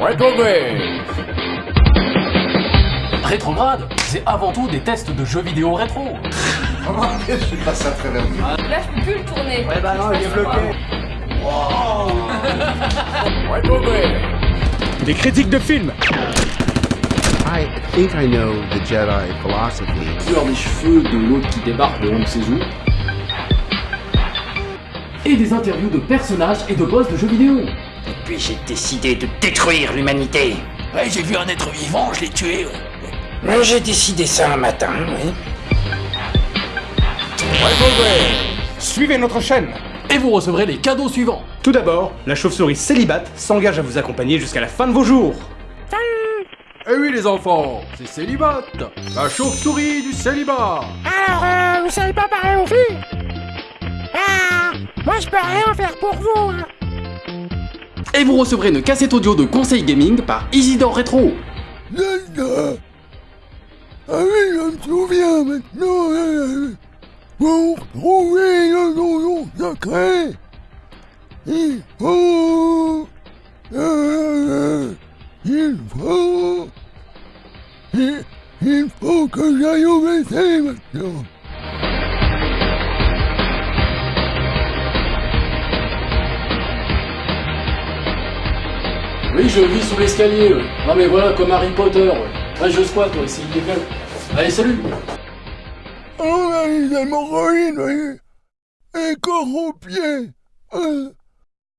Retrograde Rétrograde, c'est avant tout des tests de jeux vidéo rétro. je suis passé à travers lui. Là, je peux plus le tourner. Ouais, bah non, il est bloqué. Retrograde Des critiques de films I think I know the Jedi philosophy. couleur des cheveux de l'autre qui débarque de on ne sait où. Et des interviews de personnages et de boss de jeux vidéo. Puis j'ai décidé de détruire l'humanité? Ouais, j'ai vu un être vivant, je l'ai tué. Mais j'ai décidé ça un matin, oui. Suivez notre chaîne Et vous recevrez les cadeaux suivants. Tout d'abord, la chauve-souris célibate s'engage à vous accompagner jusqu'à la fin de vos jours. Eh oui les enfants, c'est Célibat, la chauve-souris du célibat. Alors, euh, vous savez pas parler aux filles? Ah Moi, je peux rien faire pour vous, hein. Et vous recevrez une cassette audio de conseil gaming par Isidore Retro. Zelda Ah oui, je me souviens maintenant euh, Pour trouver le donjon secret Il faut... Euh, il faut... Il, il faut que j'aille au WC maintenant Oui, je vis sous l'escalier. Non mais voilà, comme Harry Potter. ouais. Je squatte, ouais, c'est illégal. Allez, salut Oh, les hémorroïdes. Et corps aux pieds Euh,